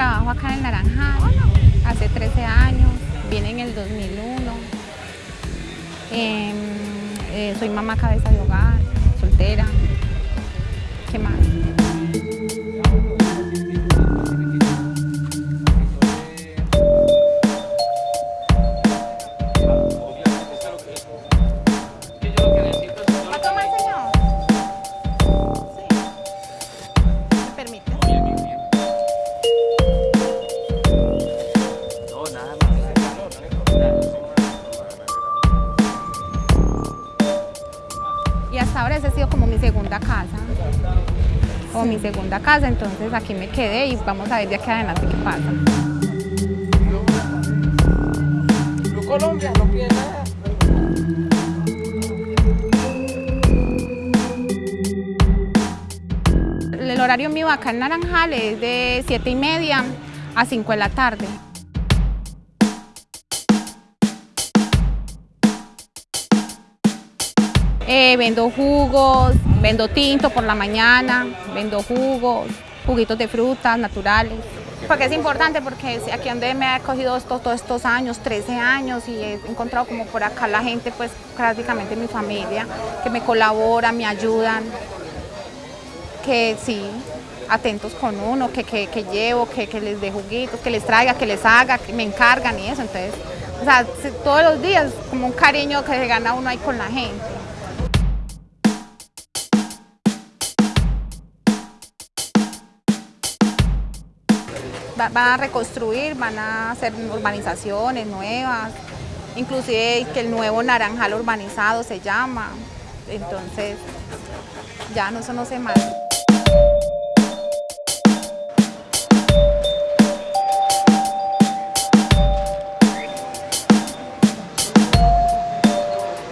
trabajo acá en el Naranjal hace 13 años, vine en el 2001. Em, eh, soy mamá cabeza de hogar, ahora esa ha sido como mi segunda casa. Como mi segunda casa, entonces aquí me quedé y vamos a ver de aquí adelante qué pasa. Colombia no pide nada. El horario mío acá en Naranjal es de 7 y media a 5 de la tarde. Eh, vendo jugos, vendo tinto por la mañana, vendo jugos, juguitos de frutas naturales. Porque es importante porque aquí donde me ha cogido estos, todos estos años, 13 años, y he encontrado como por acá la gente, pues prácticamente mi familia, que me colabora, me ayudan, que sí, atentos con uno, que, que, llevo, que, que les dé juguitos, que les traiga, que les haga, que me encargan y eso. Entonces, o sea, se- todos los días como un cariño que se gana uno ahí con la gente. Van a reconstruir, van a hacer urbanizaciones nuevas, inclusive que el nuevo Naranjal urbanizado se llama. Entonces, ya no, eso no sé más.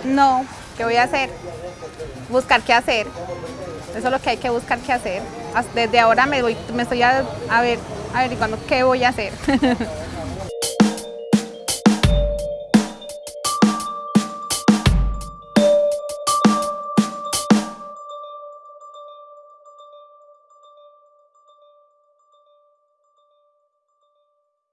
No, ¿qué voy a hacer? Buscar qué hacer. Eso es lo que hay que buscar qué hacer. Desde ahora me, voy, me estoy a, a ver, averiguando qué voy a hacer.